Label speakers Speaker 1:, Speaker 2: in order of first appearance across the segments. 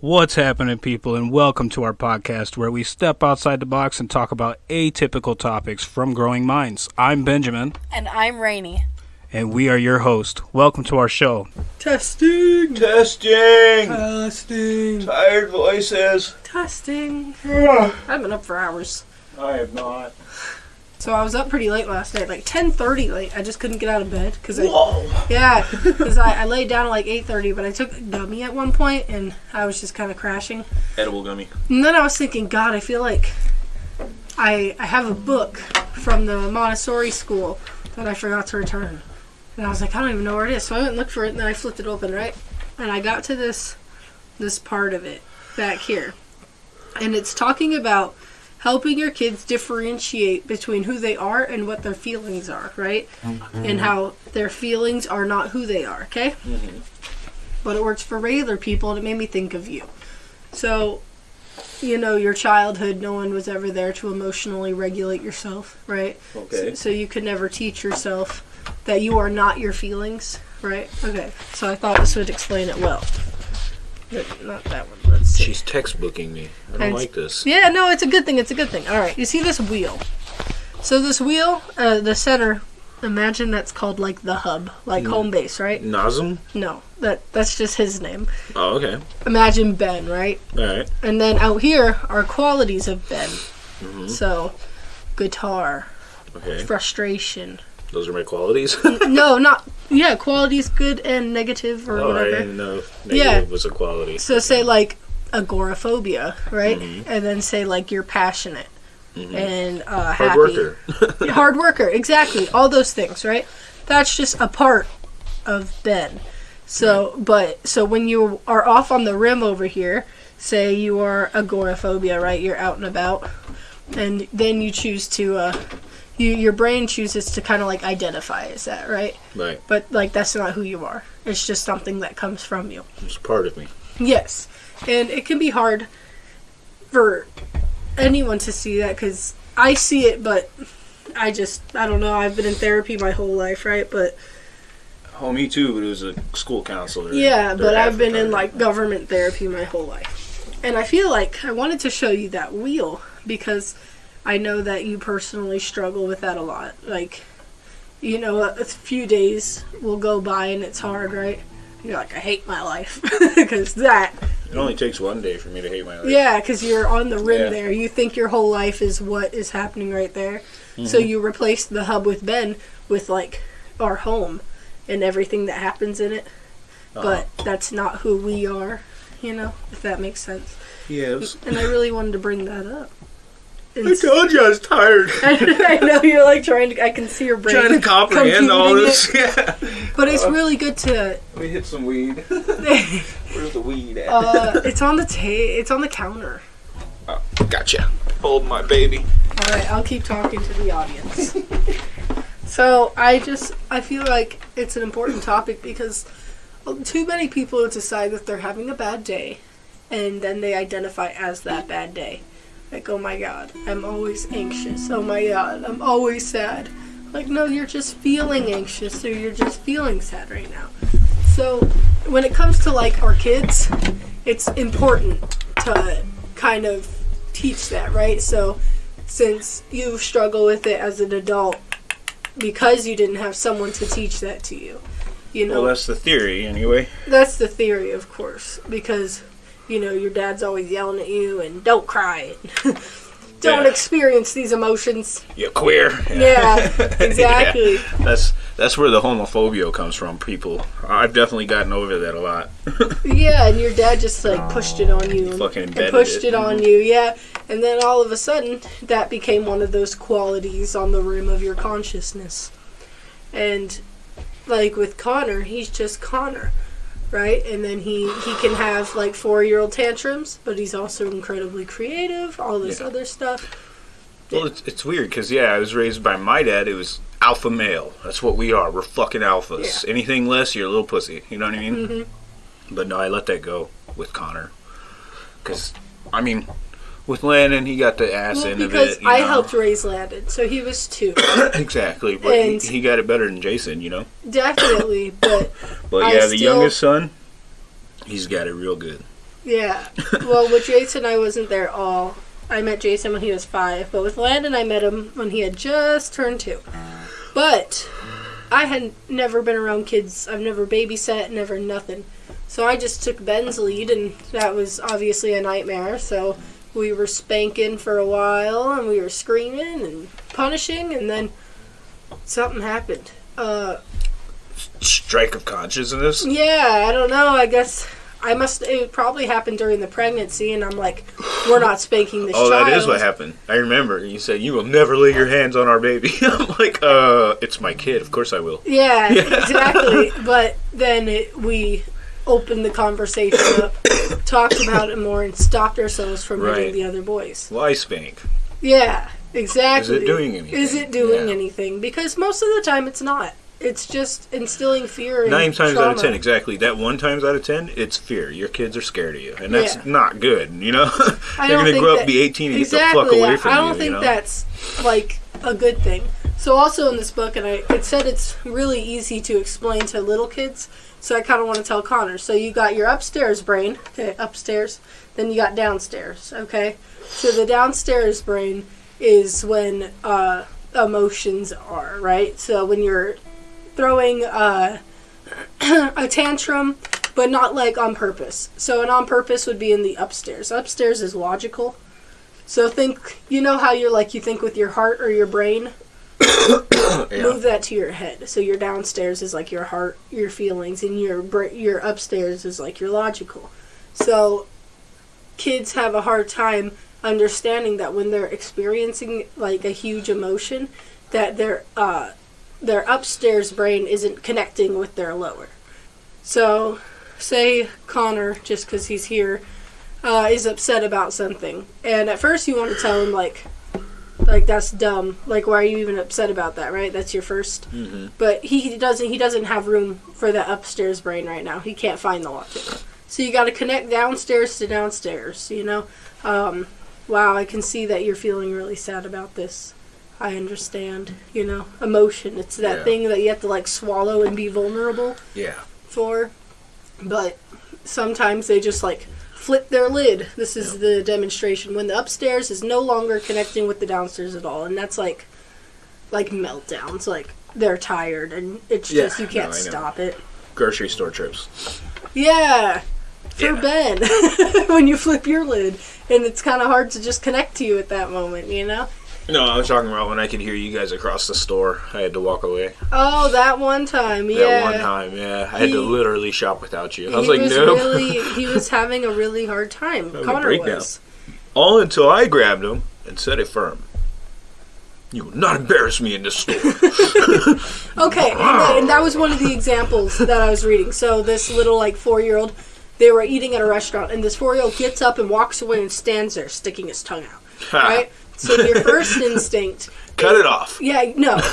Speaker 1: What's happening, people, and welcome to our podcast where we step outside the box and talk about atypical topics from growing minds. I'm Benjamin,
Speaker 2: And I'm Rainy.
Speaker 1: and we are your host. Welcome to our show.
Speaker 3: Testing.
Speaker 4: Testing.
Speaker 3: Testing.
Speaker 4: Tired voices.
Speaker 2: Testing.
Speaker 4: I
Speaker 2: I've been up for hours.
Speaker 4: I have not.
Speaker 2: So I was up pretty late last night, like 10:30 late. I just couldn't get out of bed because I
Speaker 4: Whoa.
Speaker 2: yeah, because I, I laid down at like 8:30, but I took a gummy at one point and I was just kind of crashing.
Speaker 4: Edible gummy.
Speaker 2: And then I was thinking, God, I feel like I I have a book from the Montessori school that I forgot to return, and I was like, I don't even know where it is. So I went and looked for it, and then I flipped it open, right, and I got to this this part of it back here, and it's talking about helping your kids differentiate between who they are and what their feelings are, right, and mm-hmm. how their feelings are not who they are. Okay, mm-hmm. but it works for regular people, and it made me think of you. So you know, your childhood, no one was ever there to emotionally regulate yourself, right?
Speaker 4: Okay.
Speaker 2: So, so you could never teach yourself that you are not your feelings, right? Okay. So I thought this would explain it well. But not that one. See.
Speaker 4: She's textbooking me. I don't
Speaker 2: And-
Speaker 4: like this.
Speaker 2: Yeah, no, it's a good thing. It's a good thing. All right. You see this wheel? So this wheel, uh, the center. Imagine that's called like the hub, like home base, right?
Speaker 4: Nazem?
Speaker 2: No, that that's just his name.
Speaker 4: Oh, okay.
Speaker 2: Imagine Ben, right?
Speaker 4: All right.
Speaker 2: And then out here are qualities of Ben.
Speaker 4: Mm-hmm.
Speaker 2: So, guitar,
Speaker 4: Okay.
Speaker 2: frustration.
Speaker 4: Those are my qualities.
Speaker 2: no, not yeah, qualities good and negative or
Speaker 4: oh, I
Speaker 2: whatever.
Speaker 4: didn't know negative
Speaker 2: Yeah.
Speaker 4: was a quality.
Speaker 2: So say like agoraphobia, right?
Speaker 4: Mm-hmm.
Speaker 2: And then say like you're passionate and uh,
Speaker 4: Hard
Speaker 2: happy.
Speaker 4: worker.
Speaker 2: hard worker, exactly. All those things, right? That's just a part of Ben. So, but so when you are off on the rim over here, say you are agoraphobia, right? You're out and about, and then you choose to, uh, you your brain chooses to kind of like identify as that, right?
Speaker 4: right.
Speaker 2: But like that's not who you are. It's just something that comes from you.
Speaker 4: It's part of me.
Speaker 2: Yes, and it can be hard for anyone to see that because I see it, but I just I don't know. I've been in therapy my whole life, right? But
Speaker 4: Oh, me too, but it was a school counselor.
Speaker 2: yeah, but I've been in like government therapy my whole life, and I feel like I wanted to show you that wheel because I know that you personally struggle with that a lot. Like, you know, a, a few days will go by and it's hard, right? You're like, I hate my life because that
Speaker 4: It only takes one day for me to hate my life.
Speaker 2: Yeah, because you're on the rim
Speaker 4: Yeah.
Speaker 2: there. You think your whole life is what is happening right there.
Speaker 4: Mm-hmm.
Speaker 2: So you replace the hub with Ben with like our home and everything that happens in it.
Speaker 4: Uh-huh.
Speaker 2: But that's not who we are, you know, if that makes sense.
Speaker 4: Yes.
Speaker 2: And I really wanted to bring that up. And
Speaker 4: I told you I was tired.
Speaker 2: I know you're like trying to. I can see your brain
Speaker 4: Trying to comprehend all
Speaker 2: computing
Speaker 4: this. Yeah.
Speaker 2: it. But it's really good to.
Speaker 4: Let me hit some weed. Where's the weed at?
Speaker 2: Uh, it's on the ta- It's on the counter.
Speaker 4: Gotcha. Hold my baby.
Speaker 2: All right, I'll keep talking to the audience. so I just I feel like it's an important topic because too many people decide that they're having a bad day, and then they identify as that bad day. Like, oh my god, I'm always anxious. Oh my god, I'm always sad. Like, no, you're just feeling anxious or you're just feeling sad right now. So, when it comes to like our kids, it's important to kind of teach that, right? So, since you struggle with it as an adult because you didn't have someone to teach that to you, you know,
Speaker 4: Well, that's the theory, anyway.
Speaker 2: that's the theory, of course, because you know your dad's always yelling at you and don't cry, don't
Speaker 4: Yeah.
Speaker 2: experience these emotions.
Speaker 4: You're queer.
Speaker 2: Yeah, exactly.
Speaker 4: That's that's where the homophobia comes from. People, I've definitely gotten over that a lot.
Speaker 2: Yeah, and your dad just like pushed it on you and, pushed
Speaker 4: it.
Speaker 2: it on mm-hmm. you, yeah. And then all of a sudden, that became one of those qualities on the rim of your consciousness. And like with Connor, he's just Connor, right? And then he he can have like four year old tantrums, but he's also incredibly creative, all this
Speaker 4: Yeah.
Speaker 2: other stuff.
Speaker 4: Well, it's, it's weird because yeah, I was raised by my dad. It was alpha male. That's what we are. We're fucking alphas.
Speaker 2: Yeah.
Speaker 4: Anything less, you're a little pussy. You know what I mean?
Speaker 2: Mm-hmm.
Speaker 4: But no, I let that go with Connor. Because I mean, with Landon, he got the ass
Speaker 2: Well,
Speaker 4: end of
Speaker 2: because
Speaker 4: it. you
Speaker 2: I
Speaker 4: know?
Speaker 2: helped raise Landon, so he was two,
Speaker 4: exactly, but he, he got it better than Jason. You know.
Speaker 2: definitely. But
Speaker 4: But
Speaker 2: I
Speaker 4: yeah, the
Speaker 2: still-
Speaker 4: youngest son, he's got it real good.
Speaker 2: Yeah. Well, with Jason, I wasn't there all. I met Jason when he was five, but with Landon, I met him when he had just turned two. But I had never been around kids. I've never babysat, never nothing. So I just took Ben's lead, and that was obviously a nightmare. So we were spanking for a while, and we were screaming and punishing, and then something happened. Uh,
Speaker 4: Strike of consciousness.
Speaker 2: yeah, I don't know. I guess I must. It probably happened during the pregnancy, and I'm like, we're not spanking this
Speaker 4: Oh,
Speaker 2: child.
Speaker 4: that is what happened. I remember. You said you will never lay your hands on our baby. I'm like, uh, it's my kid. Of course I will.
Speaker 2: Yeah, exactly. But then it, we opened the conversation up, talked about it more, and stopped ourselves from hitting
Speaker 4: Right.
Speaker 2: the other boys.
Speaker 4: Why spank?
Speaker 2: Yeah, exactly.
Speaker 4: Is it doing anything?
Speaker 2: Is it doing
Speaker 4: Yeah.
Speaker 2: anything? Because most of the time it's not. It's just instilling fear
Speaker 4: Nine times out of ten, exactly. That one times out of ten, it's fear. Your kids are scared of you, and that's
Speaker 2: Yeah.
Speaker 4: not good. You know, they're gonna
Speaker 2: think
Speaker 4: grow up, be eighteen, and
Speaker 2: exactly.
Speaker 4: get the fuck away from you.
Speaker 2: I don't
Speaker 4: you.
Speaker 2: think
Speaker 4: you know?
Speaker 2: that's like a good thing. So also in this book, and I it said it's really easy to explain to little kids. So I kind of want to tell Connor. So you got your upstairs brain, okay, upstairs. Then you got downstairs, okay. So the downstairs brain is when uh, emotions are right. So when you're throwing uh, a tantrum, but not like on purpose. So an on purpose would be in the upstairs. Upstairs is logical. So think, you know how you're like you think with your heart or your brain.
Speaker 4: Yeah.
Speaker 2: Move that to your head. So your downstairs is like your heart, your feelings, and your your upstairs is like your logical. So kids have a hard time understanding that when they're experiencing like a huge emotion, that their uh, their upstairs brain isn't connecting with their lower. So, say Connor, just because he's here, uh, is upset about something, and at first you want to tell him like, like that's dumb. Like, why are you even upset about that? Right? That's your 1st
Speaker 4: hmm
Speaker 2: But he doesn't. He doesn't have room for that upstairs brain right now. He can't find the logic. So you got to connect downstairs to downstairs. You know. Um, wow, I can see that you're feeling really sad about this. I understand. You know, emotion. It's that
Speaker 4: Yeah.
Speaker 2: thing that you have to like swallow and be vulnerable
Speaker 4: Yeah.
Speaker 2: for. But sometimes they just like flip their lid. This is the demonstration when the upstairs is no longer connecting with the downstairs at all, and that's like like meltdowns. Like they're tired and it's
Speaker 4: Yeah,
Speaker 2: just you can't
Speaker 4: no,
Speaker 2: stop it.
Speaker 4: Grocery store trips.
Speaker 2: Yeah. For
Speaker 4: Yeah.
Speaker 2: Ben, when you flip your lid, and it's kind of hard to just connect to you at that moment, you know?
Speaker 4: No, I was talking about when I could hear you guys across the store. I had to walk away.
Speaker 2: Oh, that one time, yeah.
Speaker 4: That one time, yeah. I had to literally shop without you. I was
Speaker 2: he
Speaker 4: like,
Speaker 2: was
Speaker 4: no.
Speaker 2: really, he was having a really hard time. Connor was.
Speaker 4: All until I grabbed him and said it firm. You will not embarrass me in this store.
Speaker 2: Okay, and that, and that was one of the examples that I was reading. So this little like four year old, they were eating at a restaurant, and this four year old gets up and walks away and stands there sticking his tongue out. Right. So your first instinct,
Speaker 4: Cut it off.
Speaker 2: yeah, no,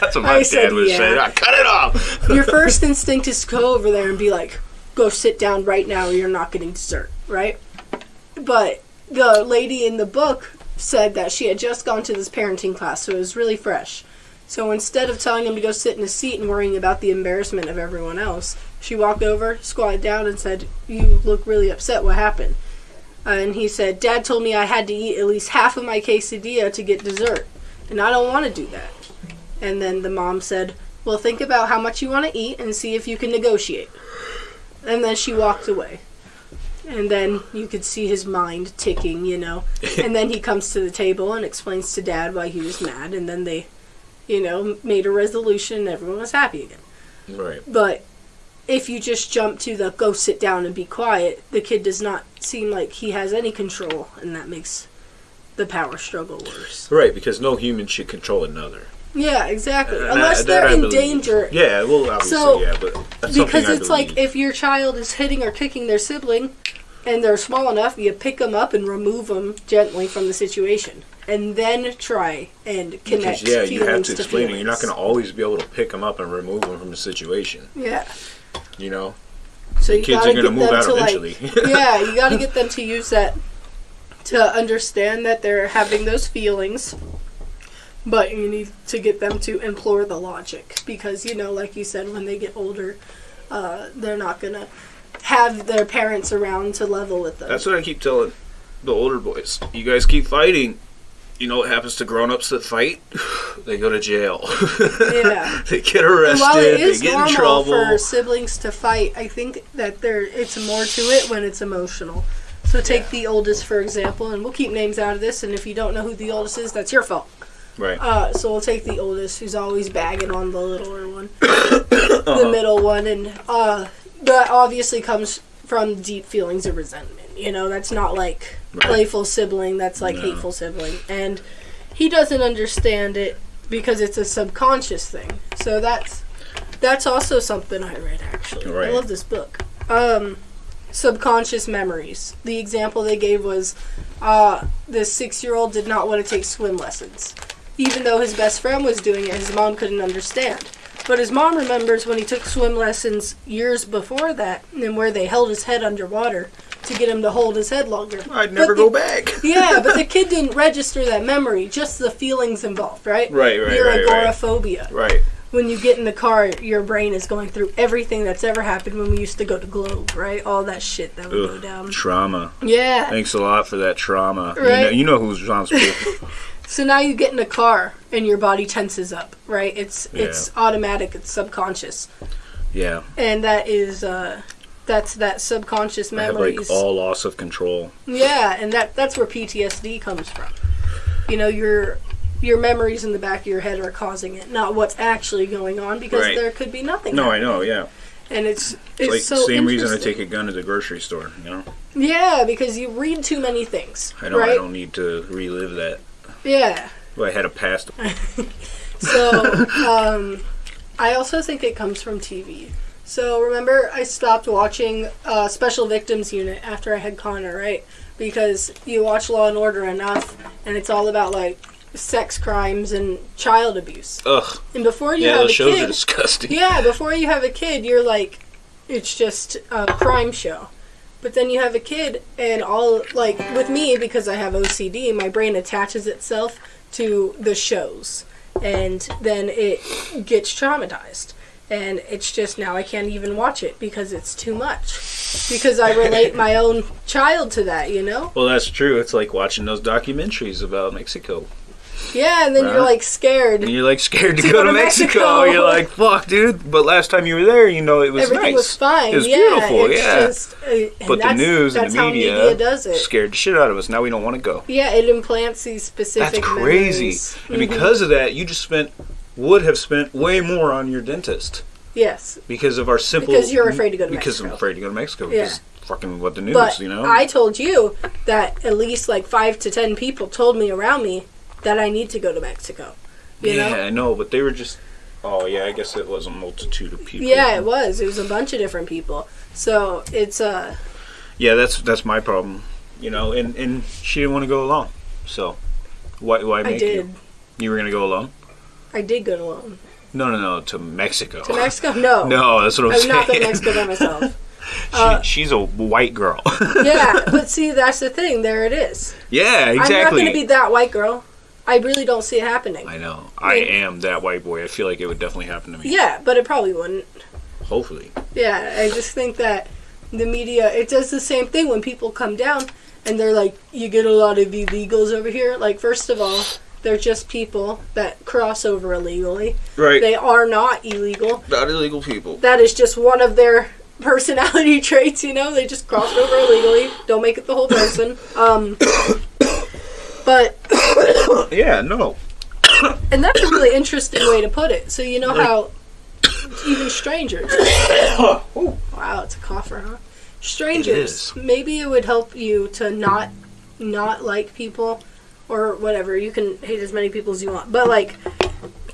Speaker 4: That's what my
Speaker 2: I said
Speaker 4: dad would
Speaker 2: yeah.
Speaker 4: say. "Ah, Cut it off.
Speaker 2: your first instinct is to go over there and be like, "Go sit down right now, or you're not getting dessert." Right. But the lady in the book said that she had just gone to this parenting class, so it was really fresh. So instead of telling him to go sit in a seat and worrying about the embarrassment of everyone else, she walked over, squatted down, and said, You look really upset. What happened? Uh, and he said, Dad told me I had to eat at least half of my quesadilla to get dessert, and I don't want to do that. And then the mom said, Well, think about how much you want to eat and see if you can negotiate. And then she walked away. And then you could see his mind ticking, you know. and then he comes to the table and explains to dad why he was mad, and then they, you know, made a resolution and everyone was happy again.
Speaker 4: Right.
Speaker 2: But if you just jump to the go sit down and be quiet, the kid does not seem like he has any control, and that makes the power struggle worse.
Speaker 4: Right, because no human should control another.
Speaker 2: Yeah, exactly.
Speaker 4: And
Speaker 2: Unless
Speaker 4: that-
Speaker 2: they're
Speaker 4: I
Speaker 2: in
Speaker 4: believe.
Speaker 2: danger.
Speaker 4: Yeah, well, obviously,
Speaker 2: So,
Speaker 4: yeah, but that's
Speaker 2: because
Speaker 4: I
Speaker 2: it's like if your child is hitting or kicking their sibling and they're small enough you pick them up and remove them gently from the situation and then try and connect
Speaker 4: Because, yeah, you have to explain it. You're not going to always be able to pick them up and remove them from the situation.
Speaker 2: yeah
Speaker 4: You know,
Speaker 2: so you
Speaker 4: kids are going to move out
Speaker 2: to
Speaker 4: eventually.
Speaker 2: like yeah you got to get them to use that to understand that they're having those feelings but you need to get them to implore the logic because you know like you said when they get older uh, they're not gonna have their parents around to level with them.
Speaker 4: That's what I keep telling the older boys. You guys keep fighting. You know what happens to grown-ups that fight? they go to jail.
Speaker 2: yeah.
Speaker 4: they get arrested.
Speaker 2: while it
Speaker 4: They
Speaker 2: is
Speaker 4: get in
Speaker 2: normal
Speaker 4: trouble.
Speaker 2: for siblings to fight, I think that there it's more to it when it's emotional. So take
Speaker 4: Yeah.
Speaker 2: the oldest for example, and we'll keep names out of this. And if you don't know who the oldest is, that's your fault.
Speaker 4: Right.
Speaker 2: Uh, so we'll take the oldest, who's always bagging on the littler one, the middle one, and uh, that obviously comes from deep feelings of resentment. You know, that's not like
Speaker 4: Right.
Speaker 2: playful sibling. That's like
Speaker 4: No.
Speaker 2: hateful sibling, and he doesn't understand it because it's a subconscious thing. So that's that's also something I read actually. I love this book. Um, subconscious memories. The example they gave was uh, this six-year-old did not want to take swim lessons, even though his best friend was doing it. His mom couldn't understand. But his mom remembers when he took swim lessons years before that, and where they held his head underwater to get him to hold his head longer.
Speaker 4: I'd never
Speaker 2: But
Speaker 4: go back.
Speaker 2: yeah, but the kid didn't register that memory, just the feelings involved, right?
Speaker 4: Right, right,
Speaker 2: Your
Speaker 4: right, right.
Speaker 2: agoraphobia.
Speaker 4: Right.
Speaker 2: When you get in the car, your brain is going through everything that's ever happened when we used to go to Globe, right? All that shit that would go down.
Speaker 4: trauma.
Speaker 2: Yeah.
Speaker 4: Thanks a lot for that trauma. You, know,
Speaker 2: Right.
Speaker 4: you know who's responsible.
Speaker 2: So now you get in a car and your body tenses up, right? It's
Speaker 4: Yeah.
Speaker 2: it's automatic, it's subconscious.
Speaker 4: yeah.
Speaker 2: And that is uh that's that subconscious
Speaker 4: have
Speaker 2: memories.
Speaker 4: like all loss of control.
Speaker 2: Yeah, and that that's where PTSD comes from. You know, your your memories in the back of your head are causing it, not what's actually going on, because
Speaker 4: Right.
Speaker 2: there could be nothing.
Speaker 4: No, I know, yeah.
Speaker 2: And it's
Speaker 4: It's,
Speaker 2: it's
Speaker 4: like
Speaker 2: so
Speaker 4: the same reason I take a gun to the grocery store, you know?
Speaker 2: Yeah, because you read too many things.
Speaker 4: I know
Speaker 2: right?
Speaker 4: I don't need to relive that.
Speaker 2: Yeah.
Speaker 4: Well, I had a past.
Speaker 2: So, um, I also think it comes from TV. So remember, I stopped watching uh, Special Victims Unit after I had Connor, right? Because you watch Law and Order enough, and it's all about like sex crimes and child abuse.
Speaker 4: Ugh.
Speaker 2: And before you
Speaker 4: Yeah,
Speaker 2: have
Speaker 4: those
Speaker 2: a
Speaker 4: shows
Speaker 2: kid,
Speaker 4: are disgusting.
Speaker 2: yeah, before you have a kid, you're like, it's just a crime show. But then you have a kid, and all like with me because I have OCD, my brain attaches itself to the shows, and then it gets traumatized. And it's just now I can't even watch it because it's too much. Because I relate my own child to that, you know?
Speaker 4: Well, that's true. It's like watching those documentaries about Mexico.
Speaker 2: Yeah, and then you're like scared.
Speaker 4: And you're like scared to,
Speaker 2: To
Speaker 4: go, to Mexico. You're like, fuck, dude. But last time you were there, you know, it was
Speaker 2: Everything
Speaker 4: nice.
Speaker 2: was fine.
Speaker 4: It was
Speaker 2: yeah,
Speaker 4: beautiful,
Speaker 2: it's
Speaker 4: yeah.
Speaker 2: Just, uh,
Speaker 4: but the news and the
Speaker 2: how
Speaker 4: media,
Speaker 2: does it.
Speaker 4: scared the shit out of us. Now we don't want to go.
Speaker 2: Yeah, it implants these specific.
Speaker 4: That's crazy.
Speaker 2: memories.
Speaker 4: And because of that, you just spent would have spent way more on your dentist
Speaker 2: yes,
Speaker 4: because of our simple.
Speaker 2: Because you're afraid to go to
Speaker 4: Because I'm afraid to go to Mexico.
Speaker 2: Yeah.
Speaker 4: Because fucking what the news,
Speaker 2: but
Speaker 4: you know.
Speaker 2: I told you that at least like five to ten people told me around me that I need to go to Mexico. You
Speaker 4: yeah,
Speaker 2: know?
Speaker 4: I know, but they were just. Oh yeah, I guess it was a multitude of people.
Speaker 2: Yeah, it was. It was a bunch of different people. So it's uh
Speaker 4: Yeah, that's that's my problem. You know, and and she didn't want to go alone. So why why
Speaker 2: I
Speaker 4: make
Speaker 2: did.
Speaker 4: you? You were gonna go alone?
Speaker 2: I did go to alone
Speaker 4: No, no, no, to Mexico.
Speaker 2: to Mexico. No,
Speaker 4: No, that's what I'm
Speaker 2: I would
Speaker 4: saying.
Speaker 2: not go to Mexico by myself.
Speaker 4: She,
Speaker 2: Uh,
Speaker 4: she's a white girl.
Speaker 2: yeah, but see, that's the thing. There it is.
Speaker 4: yeah, exactly.
Speaker 2: I'm not going to be that white girl. I really don't see it happening.
Speaker 4: I know. I am that white boy. I feel like it would definitely happen to me.
Speaker 2: Yeah, but it probably wouldn't.
Speaker 4: Hopefully.
Speaker 2: Yeah, I just think that the media it does the same thing when people come down and they're like, you get a lot of illegals over here. Like, first of all, they're just people that cross over illegally.
Speaker 4: Right.
Speaker 2: They are not illegal.
Speaker 4: Not illegal people.
Speaker 2: That is just one of their personality traits. You know, they just crossed over illegally. Don't make it the whole person. Um, but
Speaker 4: Yeah, no.
Speaker 2: and that's a really interesting way to put it. So you know how even strangers. Wow, it's a cougher, huh? Strangers.
Speaker 4: It
Speaker 2: Maybe it would help you to not not like people or whatever. You can hate as many people as you want, but like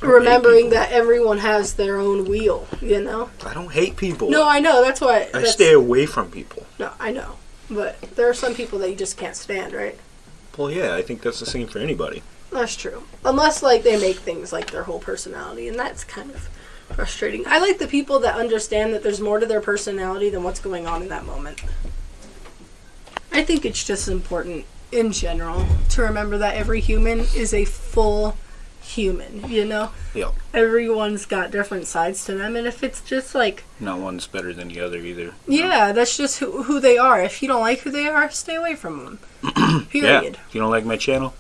Speaker 2: remembering that everyone has their own wheel. You know?
Speaker 4: I don't hate people.
Speaker 2: No, I know. That's why.
Speaker 4: I
Speaker 2: that's,
Speaker 4: stay away from people.
Speaker 2: No, I know. But there are some people that you just can't stand, right?
Speaker 4: Well, yeah, I think that's the same for anybody.
Speaker 2: That's true. Unless like they make things like their whole personality, and that's kind of frustrating. I like the people that understand that there's more to their personality than what's going on in that moment. I think it's just important in general to remember that every human is a full human. You know,
Speaker 4: Yeah.
Speaker 2: everyone's got different sides to them, and if it's just like
Speaker 4: Not one's better than the other either.
Speaker 2: yeah, that's just who, who they are. If you don't like who they are, stay away from them. Period. Yeah.
Speaker 4: If you don't like my channel,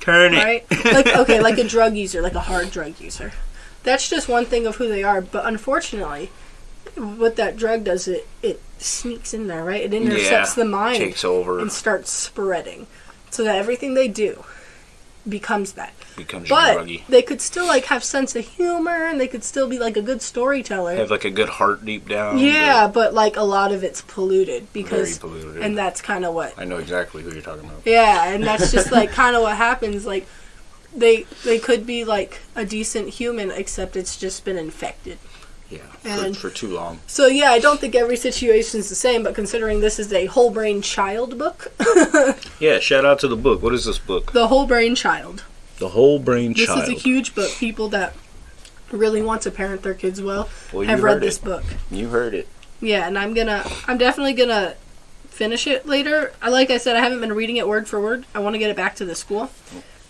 Speaker 4: turn it.
Speaker 2: Right? like okay, like a drug user, like a hard drug user. That's just one thing of who they are. But unfortunately, what that drug does, it it sneaks in there, right? It intercepts
Speaker 4: Yeah,
Speaker 2: the mind
Speaker 4: Takes over,
Speaker 2: and starts spreading, so that everything they do becomes that.
Speaker 4: becomes
Speaker 2: But
Speaker 4: druggy.
Speaker 2: they could still like have sense of humor, and they could still be like a good storyteller.
Speaker 4: Have like a good heart deep down.
Speaker 2: yeah, but like a lot of it's polluted because,
Speaker 4: very polluted.
Speaker 2: and that's kind of what
Speaker 4: I know exactly who you're talking about.
Speaker 2: Yeah, and that's just like kind of what happens. Like they they could be like a decent human, except it's just been infected.
Speaker 4: Yeah,
Speaker 2: And-
Speaker 4: for, for too long.
Speaker 2: So yeah, I don't think every situation is the same. But considering this is a whole brain child book,
Speaker 4: Yeah, shout out to the book. What is this book?
Speaker 2: the whole brain child.
Speaker 4: The Whole Brain
Speaker 2: This
Speaker 4: Child.
Speaker 2: This is a huge book. People that really want to parent their kids well
Speaker 4: well,
Speaker 2: have read
Speaker 4: it.
Speaker 2: this book.
Speaker 4: You heard it.
Speaker 2: Yeah, and I'm gonna, I'm definitely gonna finish it later. I like I said, I haven't been reading it word for word. I want to get it back to the school.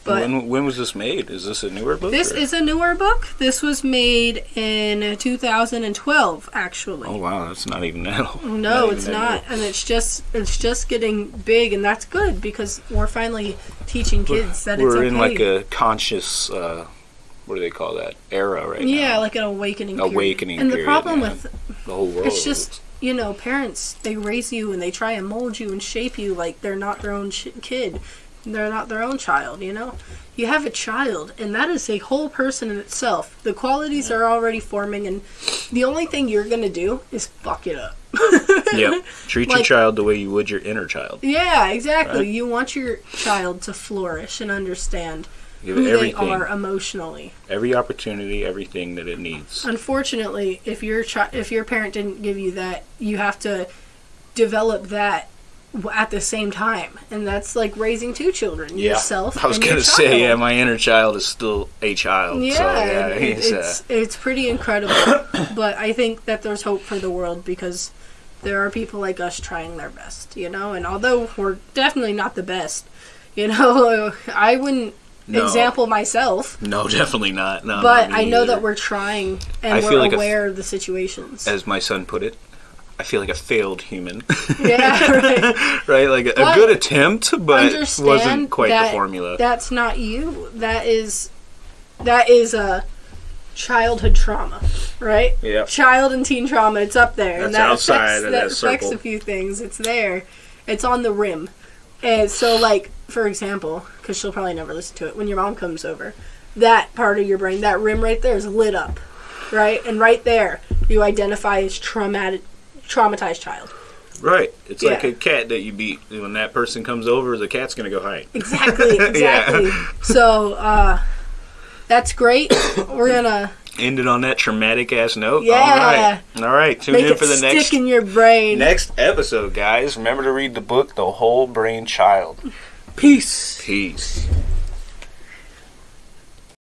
Speaker 2: But
Speaker 4: when when was this made? Is this a newer book?
Speaker 2: This
Speaker 4: or-
Speaker 2: is a newer book. This was made in 2012, actually.
Speaker 4: Oh wow, that's not even that old.
Speaker 2: no,
Speaker 4: even
Speaker 2: it's
Speaker 4: that
Speaker 2: not, and it's just it's just getting big, and that's good because we're finally teaching kids that it's okay. We're okay.
Speaker 4: in like a conscious. Uh, what do they call that era right now.
Speaker 2: yeah,
Speaker 4: now?
Speaker 2: like an awakening. period.
Speaker 4: Awakening
Speaker 2: And the problem
Speaker 4: yeah.
Speaker 2: with
Speaker 4: the whole world.
Speaker 2: it's just you know parents they raise you and they try and mold you and shape you like they're not their own kid. They're not their own child, you know? You have a child, and that is a whole person in itself. The qualities are already forming, and the only thing you're going to do is fuck it up.
Speaker 4: yeah. Treat your child the way you would your inner child.
Speaker 2: Yeah, exactly.
Speaker 4: Right.
Speaker 2: You want your child to flourish and understand
Speaker 4: Give
Speaker 2: who they are emotionally.
Speaker 4: every opportunity, everything that it needs.
Speaker 2: Unfortunately, if your chi- if your parent didn't give you that, you have to develop that at the same time, and that's like raising two children, yourself.
Speaker 4: I was gonna say, yeah, my inner child is still a child.
Speaker 2: Yeah,
Speaker 4: so, yeah, uh,
Speaker 2: it's it's pretty incredible. but I think that there's hope for the world because there are people like us trying their best, you know. And although we're definitely not the best, you know, I wouldn't
Speaker 4: No.
Speaker 2: example myself.
Speaker 4: no, definitely not. No,
Speaker 2: But
Speaker 4: not
Speaker 2: I know
Speaker 4: either.
Speaker 2: that we're trying and
Speaker 4: I
Speaker 2: we're
Speaker 4: feel like
Speaker 2: aware of the situations.
Speaker 4: as my son put it, I feel like a failed human.
Speaker 2: yeah, right.
Speaker 4: right? Like a, a good attempt, but wasn't quite the formula.
Speaker 2: That's not you. That is that is a childhood trauma, right?
Speaker 4: Yeah.
Speaker 2: Child and teen trauma. It's up there, and that
Speaker 4: outside
Speaker 2: affects,
Speaker 4: of
Speaker 2: that
Speaker 4: that
Speaker 2: affects a few things. It's there. It's on the rim, and so like for example, because she'll probably never listen to it. When your mom comes over, that part of your brain, that rim right there, is lit up, right? And right there, you identify as traumatic, traumatized child.
Speaker 4: Right. It's like a cat that you beat. When that person comes over, the cat's gonna go hide.
Speaker 2: Exactly, exactly. So uh, that's great. We're gonna
Speaker 4: End it on that traumatic ass note.
Speaker 2: Yeah.
Speaker 4: All right. All right. Tune
Speaker 2: make
Speaker 4: in for the
Speaker 2: stick
Speaker 4: next
Speaker 2: in your brain.
Speaker 4: next episode, guys. Remember to read the book, The Whole Brain Child.
Speaker 2: Peace.
Speaker 4: Peace.